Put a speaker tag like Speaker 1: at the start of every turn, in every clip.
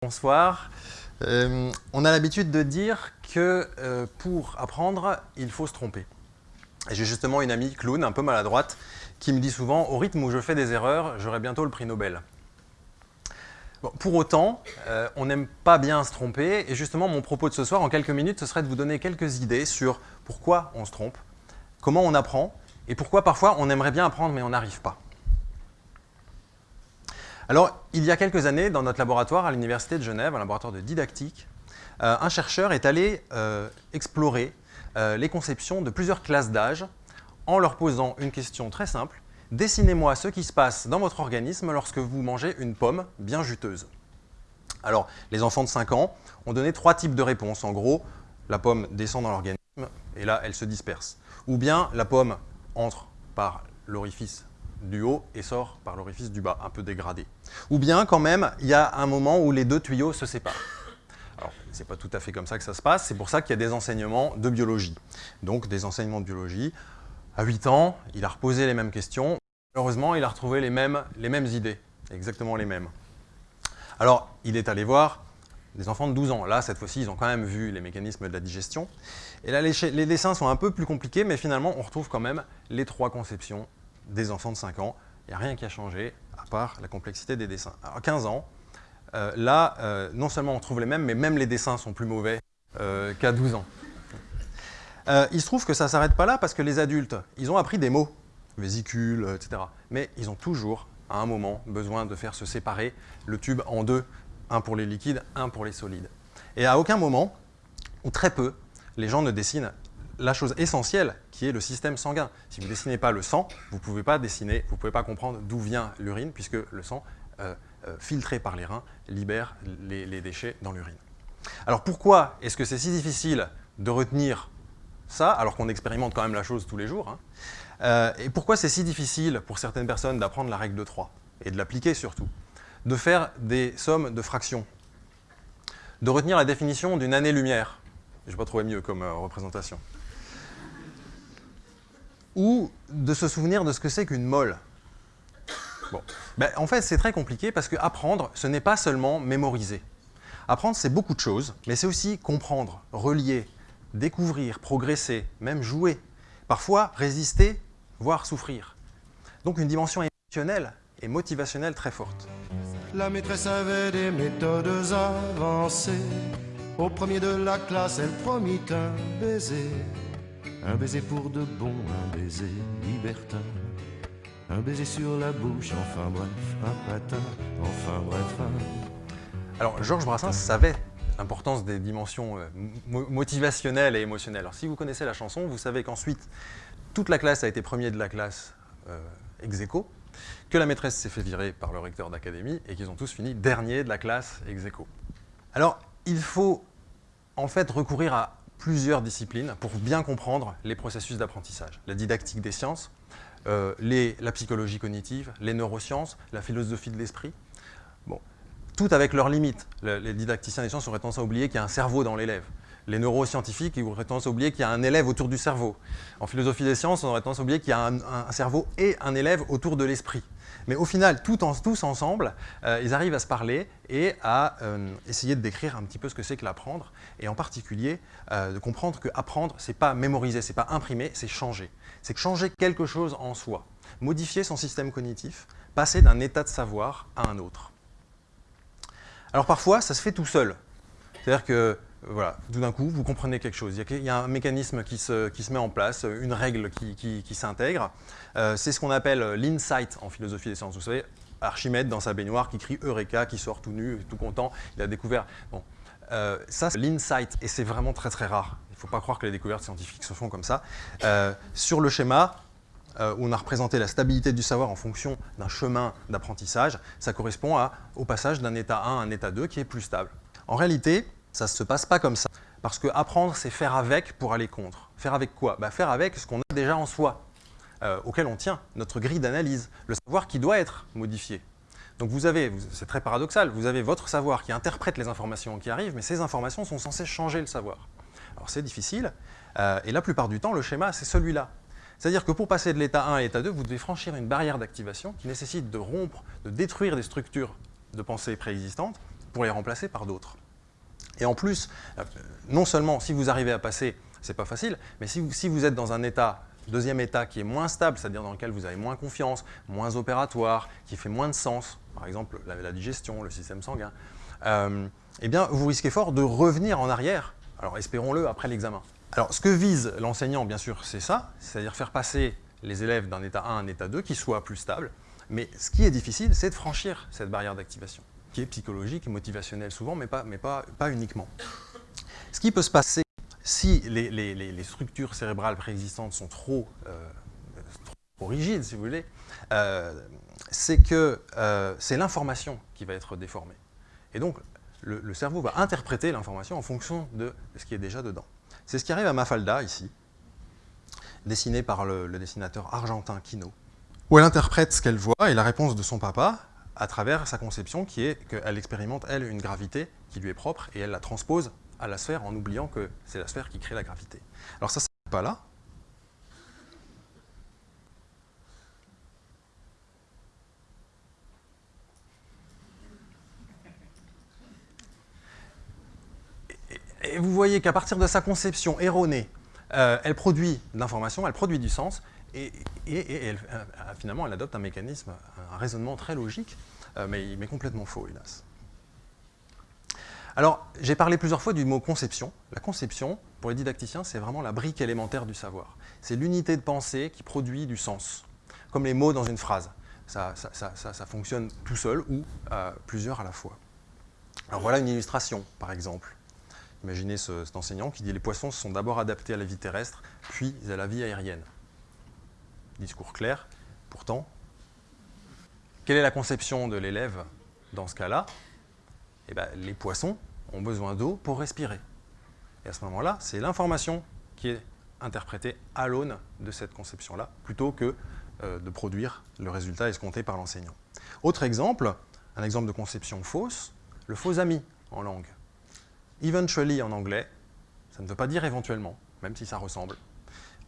Speaker 1: Bonsoir. Euh, on a l'habitude de dire que euh, pour apprendre, il faut se tromper. J'ai justement une amie, clown, un peu maladroite, qui me dit souvent « au rythme où je fais des erreurs, j'aurai bientôt le prix Nobel Pour autant, euh, on n'aime pas bien se tromper, et justement mon propos de ce soir, en quelques minutes, ce serait de vous donner quelques idées sur pourquoi on se trompe, comment on apprend, et pourquoi parfois on aimerait bien apprendre mais on n'arrive pas. Alors, il y a quelques années, dans notre laboratoire à l'Université de Genève, un laboratoire de didactique, euh, un chercheur est allé euh, explorer euh, les conceptions de plusieurs classes d'âge en leur posant une question très simple. Dessinez-moi ce qui se passe dans votre organisme lorsque vous mangez une pomme bien juteuse. Alors, les enfants de 5 ans ont donné trois types de réponses. En gros, la pomme descend dans l'organisme et là, elle se disperse. Ou bien la pomme entre par l'orifice du haut et sort par l'orifice du bas, un peu dégradé. Ou bien, quand même, il y a un moment où les deux tuyaux se séparent. Alors, ce n'est pas tout à fait comme ça que ça se passe, c'est pour ça qu'il y a des enseignements de biologie. Donc, des enseignements de biologie. À 8 ans, il a reposé les mêmes questions. Heureusement, il a retrouvé les mêmes, les mêmes idées, exactement les mêmes. Alors, il est allé voir des enfants de 12 ans. Là, cette fois-ci, ils ont quand même vu les mécanismes de la digestion. Et là, les, dessins sont un peu plus compliqués, mais finalement, on retrouve quand même les trois conceptions des enfants de 5 ans. Il n'y a rien qui a changé, à part la complexité des dessins. Alors, 15 ans, euh, là, euh, non seulement on trouve les mêmes, mais même les dessins sont plus mauvais euh, qu'à 12 ans. il se trouve que ça ne s'arrête pas là, parce que les adultes, ils ont appris des mots, vésicule, etc. Mais ils ont toujours, à un moment, besoin de faire se séparer le tube en deux, un pour les liquides, un pour les solides. Et à aucun moment, ou très peu, les gens ne dessinent la chose essentielle qui est le système sanguin. Si vous ne dessinez pas le sang, vous ne pouvez pas dessiner, vous pouvez pas comprendre d'où vient l'urine puisque le sang, euh, euh, filtré par les reins, libère les, déchets dans l'urine. Alors pourquoi est-ce que c'est si difficile de retenir ça alors qu'on expérimente quand même la chose tous les jours hein? Euh, Et pourquoi c'est si difficile pour certaines personnes d'apprendre la règle de 3 et de l'appliquer surtout De faire des sommes de fractions de retenir la définition d'une année-lumière. Je n'ai pas trouvé mieux comme représentation ou de se souvenir de ce que c'est qu'une molle. Bon. Ben, en fait, c'est très compliqué parce que apprendre, ce n'est pas seulement mémoriser. Apprendre, c'est beaucoup de choses, mais c'est aussi comprendre, relier, découvrir, progresser, même jouer. Parfois, résister, voire souffrir. Donc une dimension émotionnelle et motivationnelle très forte.
Speaker 2: La maîtresse avait des méthodes avancées. Au premier de la classe, elle promit un baiser. Un baiser pour de bon, un baiser libertin. Un baiser sur la bouche, enfin bref, un enfin bref.
Speaker 1: Alors, Georges Brassens savait l'importance des dimensions euh, motivationnelles et émotionnelles. Alors, si vous connaissez la chanson, vous savez qu'ensuite, toute la classe a été premier de la classe euh, que la maîtresse s'est fait virer par le recteur d'académie et qu'ils ont tous fini dernier de la classe ex. Alors, il faut en fait recourir à plusieurs disciplines pour bien comprendre les processus d'apprentissage. La didactique des sciences, euh, la psychologie cognitive, les neurosciences, la philosophie de l'esprit. Bon, tout avec leurs limites. les didacticiens des sciences auraient tendance à oublier qu'il y a un cerveau dans l'élève. Les neuroscientifiques auraient tendance à oublier qu'il y a un élève autour du cerveau. En philosophie des sciences, on aurait tendance à oublier qu'il y a un cerveau et un élève autour de l'esprit. Mais au final, tous ensemble, euh, ils arrivent à se parler et à euh, essayer de décrire un petit peu ce que c'est que l'apprendre, et en particulier euh, de comprendre que apprendre, c'est pas mémoriser, c'est pas imprimer, c'est changer. C'est changer quelque chose en soi, modifier son système cognitif, passer d'un état de savoir à un autre. Alors parfois, ça se fait tout seul. C'est-à-dire que voilà, tout d'un coup, vous comprenez quelque chose. Il y a, un mécanisme qui se, met en place, une règle qui, s'intègre. Euh, c'est ce qu'on appelle l'insight en philosophie des sciences. Vous savez, Archimède dans sa baignoire qui crie Eureka, qui sort tout nu, tout content, il a découvert. Bon, euh, ça, c'est l'insight, et c'est vraiment très très rare. Il ne faut pas croire que les découvertes scientifiques se font comme ça. Euh, sur le schéma, où on a représenté la stabilité du savoir en fonction d'un chemin d'apprentissage, ça correspond au passage d'un état 1 à un état 2 qui est plus stable. En réalité, ça ne se passe pas comme ça. Parce que apprendre, c'est faire avec pour aller contre. Faire avec quoi? Bah, Faire avec ce qu'on a déjà en soi, euh, auquel on tient, notre grille d'analyse, le savoir qui doit être modifié. Donc vous avez, c'est très paradoxal, vous avez votre savoir qui interprète les informations qui arrivent, mais ces informations sont censées changer le savoir. Alors c'est difficile, euh, et la plupart du temps, le schéma, c'est celui-là. C'est-à-dire que pour passer de l'état 1 à l'état 2, vous devez franchir une barrière d'activation qui nécessite de rompre, de détruire des structures de pensée préexistantes pour les remplacer par d'autres. Et en plus, euh, non seulement si vous arrivez à passer, c'est pas facile, mais si vous, si vous êtes dans un état, deuxième état qui est moins stable, c'est-à-dire dans lequel vous avez moins confiance, moins opératoire, qui fait moins de sens, par exemple la, digestion, le système sanguin, euh, eh bien vous risquez fort de revenir en arrière, alors espérons-le après l'examen. Alors ce que vise l'enseignant, bien sûr, c'est ça, c'est-à-dire faire passer les élèves d'un état 1 à un état 2 qui soit plus stable, mais ce qui est difficile, c'est de franchir cette barrière d'activation psychologique et motivationnelle souvent, mais pas, mais pas, pas uniquement. Ce qui peut se passer si les, structures cérébrales préexistantes sont trop, euh, trop rigides, si vous voulez, euh, c'est que euh, c'est l'information qui va être déformée. Et donc, le, cerveau va interpréter l'information en fonction de ce qui est déjà dedans. C'est ce qui arrive à Mafalda, ici, dessiné par le, le dessinateur argentin Kino, où elle interprète ce qu'elle voit et la réponse de son papa à travers sa conception qui est qu'elle expérimente, elle, une gravité qui lui est propre et elle la transpose à la sphère en oubliant que c'est la sphère qui crée la gravité. Alors ça, c'est pas là. Et vous voyez qu'à partir de sa conception erronée, euh, elle produit de l'information, elle produit du sens, et, euh, finalement, elle adopte un mécanisme, un raisonnement très logique, euh, mais, mais, complètement faux, hélas. Alors, j'ai parlé plusieurs fois du mot conception. La conception, pour les didacticiens, c'est vraiment la brique élémentaire du savoir. C'est l'unité de pensée qui produit du sens, comme les mots dans une phrase. Ça, fonctionne tout seul ou euh, plusieurs à la fois. Alors voilà une illustration, par exemple. Imaginez ce, cet enseignant qui dit « Les poissons se sont d'abord adaptés à la vie terrestre, puis à la vie aérienne ». Discours clair, pourtant, quelle est la conception de l'élève dans ce cas-là? Eh bien, Les poissons ont besoin d'eau pour respirer. Et à ce moment-là, c'est l'information qui est interprétée à l'aune de cette conception-là, plutôt que euh, de produire le résultat escompté par l'enseignant. Autre exemple, un exemple de conception fausse, le faux ami en langue. Eventually en anglais, ça ne veut pas dire éventuellement, même si ça ressemble.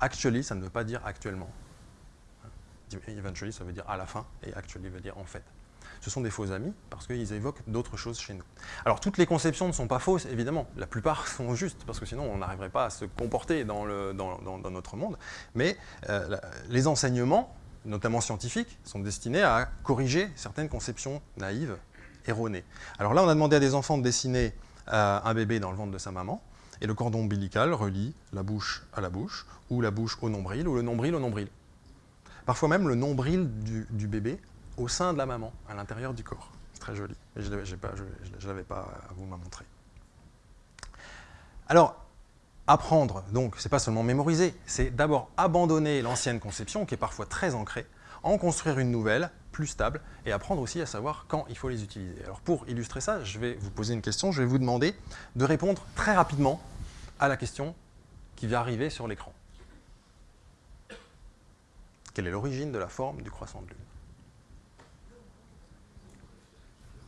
Speaker 1: Actually, ça ne veut pas dire actuellement. Eventually, ça veut dire à la fin, et actually veut dire en fait. Ce sont des faux amis parce qu'ils évoquent d'autres choses chez nous. Alors, toutes les conceptions ne sont pas fausses, évidemment. La plupart sont justes, parce que sinon, on n'arriverait pas à se comporter dans, notre monde. Mais euh, les enseignements, notamment scientifiques, sont destinés à corriger certaines conceptions naïves, erronées. Alors là, on a demandé à des enfants de dessiner euh, un bébé dans le ventre de sa maman, et le cordon ombilical relie la bouche à la bouche, ou la bouche au nombril, ou le nombril au nombril parfois même le nombril du, bébé au sein de la maman, à l'intérieur du corps. C'est très joli, mais je ne l'avais pas à vous montrer. Alors, apprendre, donc, c'est pas seulement mémoriser, c'est d'abord abandonner l'ancienne conception, qui est parfois très ancrée, en construire une nouvelle, plus stable, et apprendre aussi à savoir quand il faut les utiliser. Alors pour illustrer ça, je vais vous poser une question, je vais vous demander de répondre très rapidement à la question qui va arriver sur l'écran. Quelle est l'origine de la forme du croissant de lune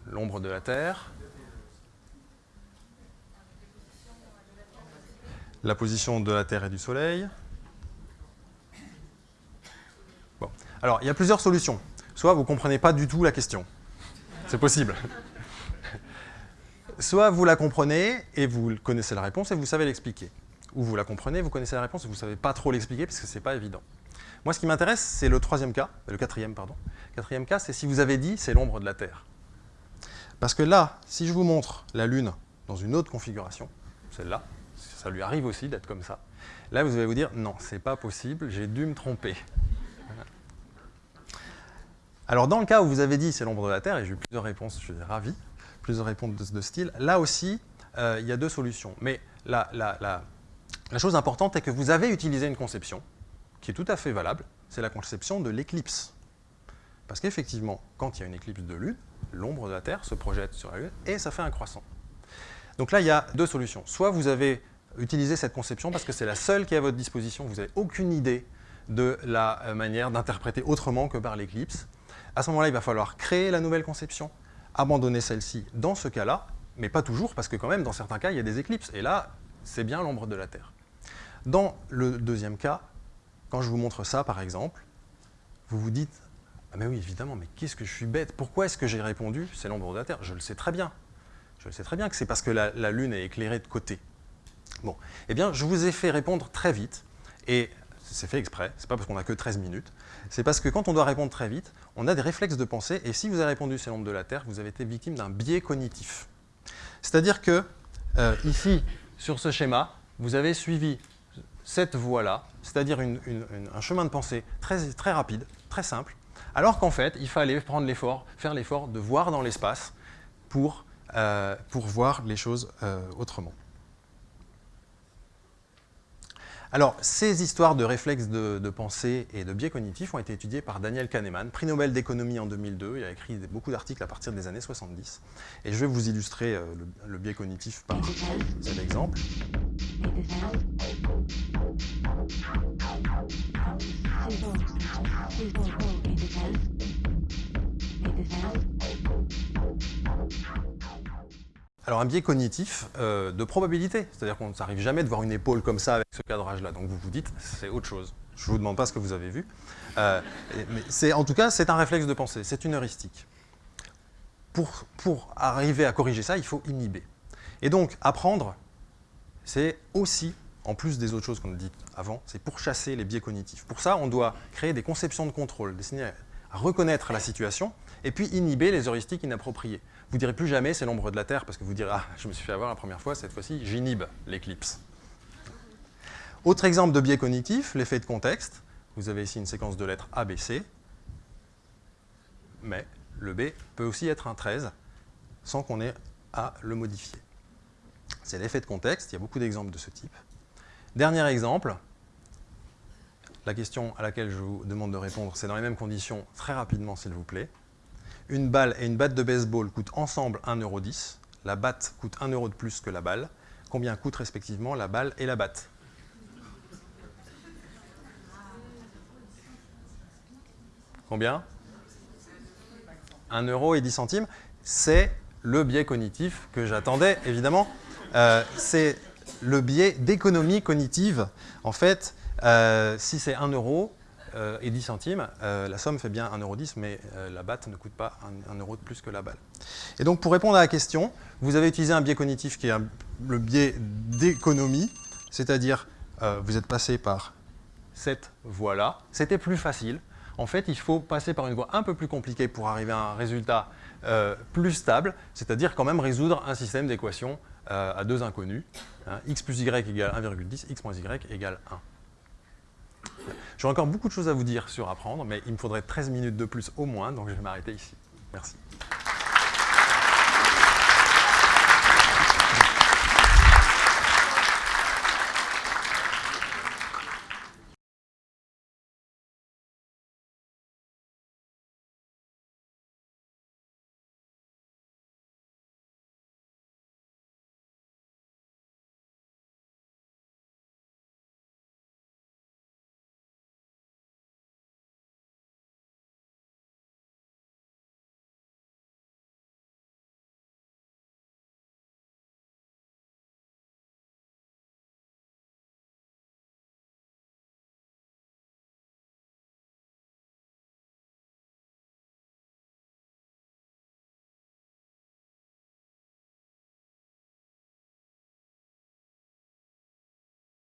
Speaker 1: L'ombre de la Terre. La position de la Terre et du Soleil. Bon. Alors, il y a plusieurs solutions. Soit vous ne comprenez pas du tout la question. C'est possible. Soit vous la comprenez et vous connaissez la réponse et vous savez l'expliquer. Ou vous la comprenez, vous connaissez la réponse et vous ne savez pas trop l'expliquer parce que ce n'est pas évident. Moi, ce qui m'intéresse, c'est le troisième cas, le quatrième, pardon. Quatrième cas, c'est si vous avez dit c'est l'ombre de la Terre. Parce que là, si je vous montre la Lune dans une autre configuration, celle-là, ça lui arrive aussi d'être comme ça, là, vous allez vous dire non, c'est pas possible, j'ai dû me tromper. Alors, dans le cas où vous avez dit c'est l'ombre de la Terre, et j'ai eu plusieurs réponses, je suis ravi, plusieurs réponses de ce style, là aussi, euh, il y a deux solutions. Mais la chose importante est que vous avez utilisé une conception, qui est tout à fait valable, c'est la conception de l'éclipse. Parce qu'effectivement, quand il y a une éclipse de Lune, l'ombre de la Terre se projette sur la Lune et ça fait un croissant. Donc là, il y a deux solutions. Soit vous avez utilisé cette conception parce que c'est la seule qui est à votre disposition, vous n'avez aucune idée de la euh, manière d'interpréter autrement que par l'éclipse. À ce moment-là, il va falloir créer la nouvelle conception, abandonner celle-ci dans ce cas-là, mais pas toujours, parce que quand même, dans certains cas, il y a des éclipses. Et là, c'est bien l'ombre de la Terre. Dans le deuxième cas, quand je vous montre ça, par exemple, vous vous dites « Ah mais oui, évidemment, mais qu'est-ce que je suis bête? Pourquoi est-ce que j'ai répondu C'est l'ombre de la Terre? Je le sais très bien. Je sais très bien que c'est parce que la, la, Lune est éclairée de côté. Bon, eh bien, je vous ai fait répondre très vite, et c'est fait exprès, c'est pas parce qu'on n'a que 13 minutes, c'est parce que quand on doit répondre très vite, on a des réflexes de pensée, et si vous avez répondu c'est l'ombre de la Terre, vous avez été victime d'un biais cognitif. C'est-à-dire que, euh, ici, sur ce schéma, vous avez suivi cette voie-là, c'est-à-dire un chemin de pensée très, très rapide, très simple, alors qu'en fait, il fallait prendre l'effort, faire l'effort de voir dans l'espace pour, euh, pour voir les choses euh, autrement. Alors, ces histoires de réflexes de, pensée et de biais cognitifs ont été étudiées par Daniel Kahneman, prix Nobel d'économie en 2002. Il a écrit beaucoup d'articles à partir des années 70. Et je vais vous illustrer euh, le, biais cognitif par cet exemple. Alors un biais cognitif euh, de probabilité, c'est-à-dire qu'on ne s'arrive jamais de voir une épaule comme ça avec ce cadrage-là. Donc vous vous dites, c'est autre chose. Je ne vous demande pas ce que vous avez vu. Euh, mais en tout cas, c'est un réflexe de pensée, c'est une heuristique. Pour, pour arriver à corriger ça, il faut inhiber. Et donc, apprendre, c'est aussi, en plus des autres choses qu'on a dites avant, c'est pour chasser les biais cognitifs. Pour ça, on doit créer des conceptions de contrôle destinées à reconnaître la situation et puis inhiber les heuristiques inappropriées. Vous ne direz plus jamais c'est l'ombre de la Terre parce que vous direz ah je me suis fait avoir la première fois, cette fois-ci j'inhibe l'éclipse. Autre exemple de biais cognitif, l'effet de contexte. Vous avez ici une séquence de lettres A, B, C, mais le B peut aussi être un 13 sans qu'on ait à le modifier. C'est l'effet de contexte, il y a beaucoup d'exemples de ce type. Dernier exemple, la question à laquelle je vous demande de répondre, c'est dans les mêmes conditions, très rapidement s'il vous plaît. Une balle et une batte de baseball coûtent ensemble 1,10€. La batte coûte 1 euro de plus que la balle. Combien coûtent respectivement la balle et la batte? Combien? 1 euro et 10 centimes. C'est le biais cognitif que j'attendais, évidemment. Euh, c'est le biais d'économie cognitive. En fait, euh, si c'est 1 euro, euh, et 10 centimes, euh, la somme fait bien 1,10€, mais la batte ne coûte pas 1, euro de plus que la balle. Et donc pour répondre à la question, vous avez utilisé un biais cognitif qui est le biais d'économie, c'est-à-dire vous êtes passé par cette voie-là. C'était plus facile. En fait, il faut passer par une voie un peu plus compliquée pour arriver à un résultat plus stable, c'est-à-dire quand même résoudre un système d'équations à deux inconnus. Hein, x plus y égale 1,10, x moins y égale 1. J'ai encore beaucoup de choses à vous dire sur apprendre, mais il me faudrait 13 minutes de plus au moins, donc je vais m'arrêter ici. Merci.